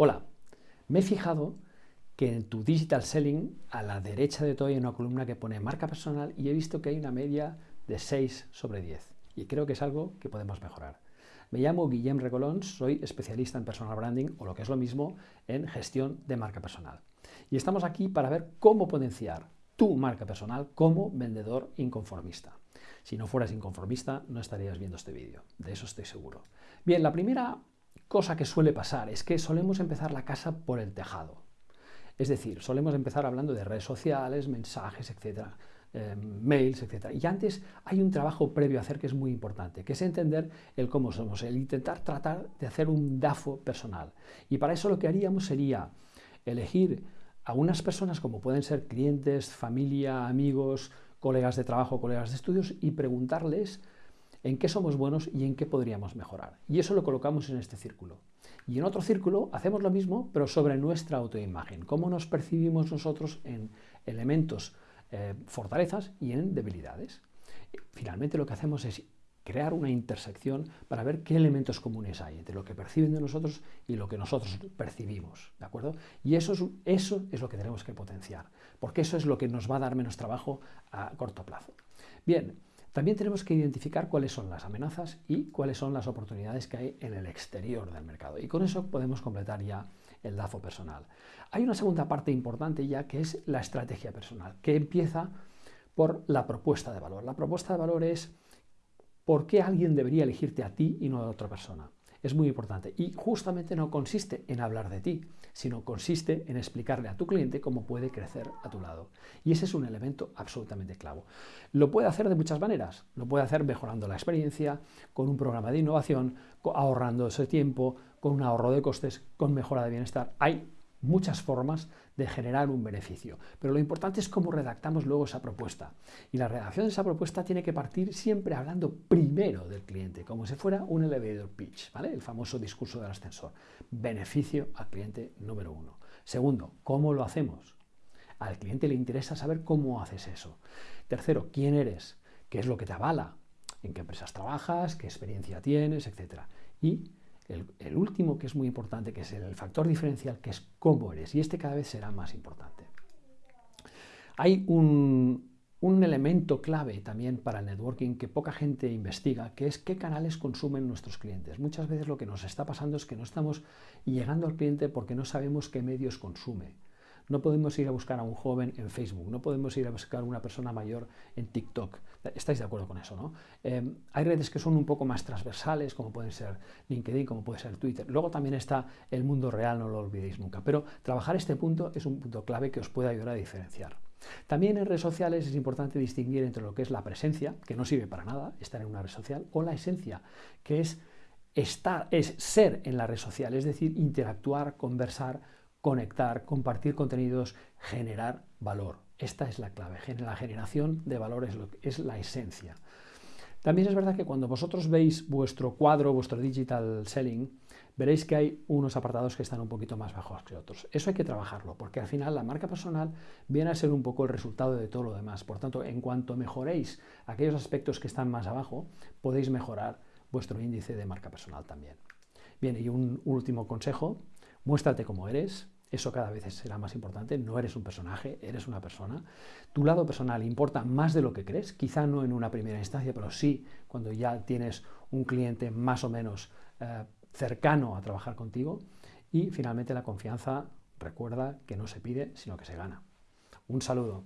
Hola, me he fijado que en tu Digital Selling, a la derecha de todo hay una columna que pone marca personal y he visto que hay una media de 6 sobre 10 y creo que es algo que podemos mejorar. Me llamo Guillem Recolons, soy especialista en personal branding o lo que es lo mismo en gestión de marca personal. Y estamos aquí para ver cómo potenciar tu marca personal como vendedor inconformista. Si no fueras inconformista, no estarías viendo este vídeo, de eso estoy seguro. Bien, la primera cosa que suele pasar es que solemos empezar la casa por el tejado. Es decir, solemos empezar hablando de redes sociales, mensajes, etcétera, em, mails, etcétera. Y antes hay un trabajo previo a hacer que es muy importante, que es entender el cómo somos, el intentar tratar de hacer un DAFO personal. Y para eso lo que haríamos sería elegir a unas personas como pueden ser clientes, familia, amigos, colegas de trabajo, colegas de estudios y preguntarles en qué somos buenos y en qué podríamos mejorar. Y eso lo colocamos en este círculo. Y en otro círculo hacemos lo mismo, pero sobre nuestra autoimagen, cómo nos percibimos nosotros en elementos, eh, fortalezas y en debilidades. Finalmente lo que hacemos es crear una intersección para ver qué elementos comunes hay entre lo que perciben de nosotros y lo que nosotros percibimos, ¿de acuerdo? Y eso es, eso es lo que tenemos que potenciar, porque eso es lo que nos va a dar menos trabajo a corto plazo. Bien, también tenemos que identificar cuáles son las amenazas y cuáles son las oportunidades que hay en el exterior del mercado. Y con eso podemos completar ya el DAFO personal. Hay una segunda parte importante ya que es la estrategia personal, que empieza por la propuesta de valor. La propuesta de valor es por qué alguien debería elegirte a ti y no a otra persona es muy importante. Y justamente no consiste en hablar de ti, sino consiste en explicarle a tu cliente cómo puede crecer a tu lado. Y ese es un elemento absolutamente clavo. Lo puede hacer de muchas maneras. Lo puede hacer mejorando la experiencia, con un programa de innovación, ahorrando ese tiempo, con un ahorro de costes, con mejora de bienestar. Hay muchas formas de generar un beneficio, pero lo importante es cómo redactamos luego esa propuesta. Y la redacción de esa propuesta tiene que partir siempre hablando primero del cliente, como si fuera un elevator pitch, ¿vale? el famoso discurso del ascensor. Beneficio al cliente número uno. Segundo, ¿cómo lo hacemos? Al cliente le interesa saber cómo haces eso. Tercero, ¿quién eres? ¿Qué es lo que te avala? ¿En qué empresas trabajas? ¿Qué experiencia tienes? Etcétera. Y el, último que es muy importante, que es el factor diferencial, que es cómo eres, y este cada vez será más importante. Hay un, un elemento clave también para el networking que poca gente investiga, que es qué canales consumen nuestros clientes. Muchas veces lo que nos está pasando es que no estamos llegando al cliente porque no sabemos qué medios consume. No podemos ir a buscar a un joven en Facebook, no podemos ir a buscar a una persona mayor en TikTok. ¿Estáis de acuerdo con eso? ¿no? Em, hay redes que son un poco más transversales, como pueden ser LinkedIn, como puede ser Twitter. Luego también está el mundo real, no lo olvidéis nunca. Pero trabajar este punto es un punto clave que os puede ayudar a diferenciar. También en redes sociales es importante distinguir entre lo que es la presencia, que no sirve para nada, estar en una red social, o la esencia, que es estar, es ser en la red social, es decir, interactuar, conversar, conectar, compartir contenidos, generar valor. Esta es la clave. La generación de valor es, lo, es la esencia. También es verdad que cuando vosotros veis vuestro cuadro, vuestro digital selling, veréis que hay unos apartados que están un poquito más bajos que otros. Eso hay que trabajarlo, porque al final la marca personal viene a ser un poco el resultado de todo lo demás. Por tanto, en cuanto mejoréis aquellos aspectos que están más abajo, podéis mejorar vuestro índice de marca personal también. Bien, y un último consejo, muéstrate como eres, eso cada vez será más importante, no eres un personaje, eres una persona. Tu lado personal importa más de lo que crees, quizá no en una primera instancia, pero sí cuando ya tienes un cliente más o menos eh, cercano a trabajar contigo. Y finalmente la confianza, recuerda que no se pide, sino que se gana. Un saludo.